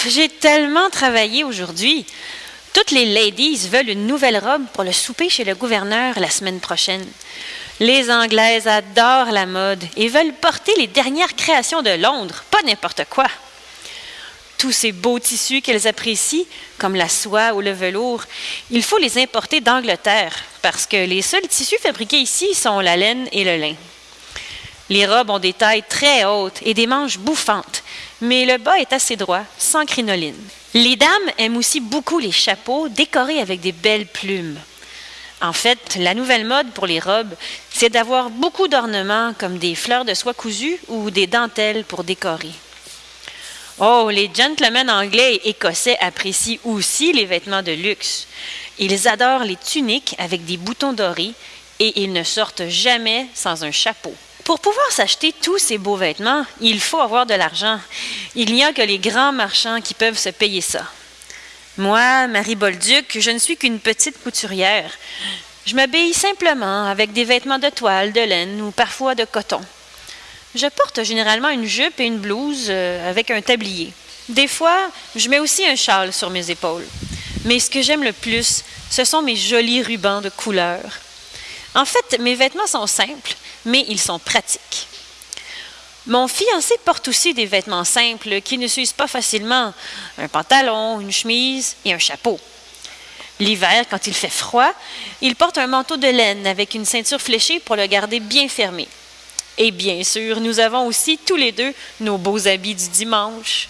tellement travaillé aujourd'hui. Toutes les ladies veulent une nouvelle robe pour le souper chez le gouverneur la semaine prochaine. Les Anglaises adorent la mode et veulent porter les dernières créations de Londres, pas n'importe quoi. Tous ces beaux tissus qu'elles apprécient, comme la soie ou le velours, il faut les importer d'Angleterre, parce que les seuls tissus fabriqués ici sont la laine et le lin. Les robes ont des tailles très hautes et des manches bouffantes, mais le bas est assez droit, sans crinoline. Les dames aiment aussi beaucoup les chapeaux décorés avec des belles plumes. En fait, la nouvelle mode pour les robes, c'est d'avoir beaucoup d'ornements comme des fleurs de soie cousue ou des dentelles pour décorer. Oh, les gentlemen anglais et écossais apprécient aussi les vêtements de luxe. Ils adorent les tuniques avec des boutons dorés et ils ne sortent jamais sans un chapeau. Pour pouvoir s'acheter tous ces beaux vêtements, il faut avoir de l'argent. Il n'y a que les grands marchands qui peuvent se payer ça. Moi, Marie Bolduc, je ne suis qu'une petite couturière. Je m'habille simplement avec des vêtements de toile, de laine ou parfois de coton. Je porte généralement une jupe et une blouse euh, avec un tablier. Des fois, je mets aussi un châle sur mes épaules. Mais ce que j'aime le plus, ce sont mes jolis rubans de couleur. En fait, mes vêtements sont simples, mais ils sont pratiques. Mon fiancé porte aussi des vêtements simples qui ne s'usent pas facilement, un pantalon, une chemise et un chapeau. L'hiver, quand il fait froid, il porte un manteau de laine avec une ceinture fléchée pour le garder bien fermé. Et bien sûr, nous avons aussi tous les deux nos beaux habits du dimanche.